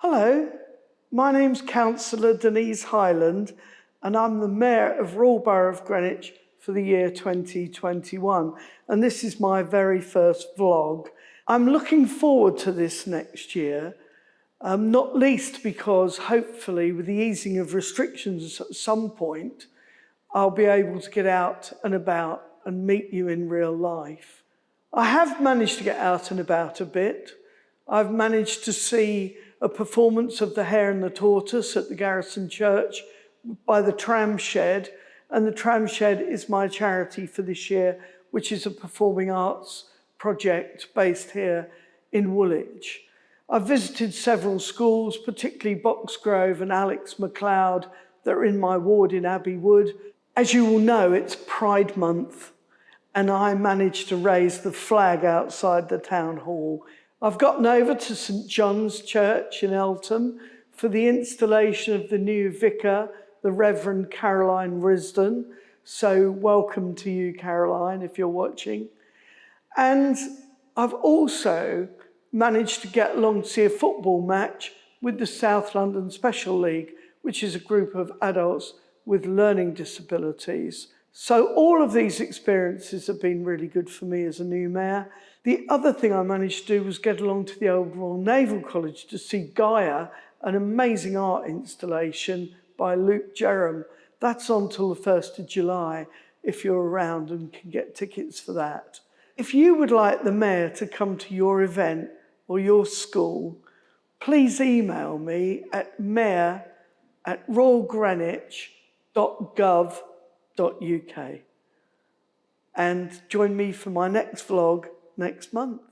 Hello, my name's Councillor Denise Hyland and I'm the Mayor of Royal Borough of Greenwich for the year 2021 and this is my very first vlog. I'm looking forward to this next year, um, not least because hopefully with the easing of restrictions at some point, I'll be able to get out and about and meet you in real life. I have managed to get out and about a bit. I've managed to see a performance of The Hare and the Tortoise at the Garrison Church by the Tram Shed. And the Tram Shed is my charity for this year, which is a performing arts project based here in Woolwich. I've visited several schools, particularly Boxgrove and Alex McLeod, that are in my ward in Abbey Wood. As you will know, it's Pride Month, and I managed to raise the flag outside the town hall. I've gotten over to St John's Church in Eltham for the installation of the new vicar, the Reverend Caroline Risdon. So welcome to you, Caroline, if you're watching. And I've also managed to get along to see a football match with the South London Special League, which is a group of adults with learning disabilities. So all of these experiences have been really good for me as a new mayor. The other thing I managed to do was get along to the Old Royal Naval College to see Gaia, an amazing art installation by Luke Jerram. That's on till the 1st of July if you're around and can get tickets for that. If you would like the mayor to come to your event or your school, please email me at mayor at royalgreenwich.gov.uk and join me for my next vlog next month.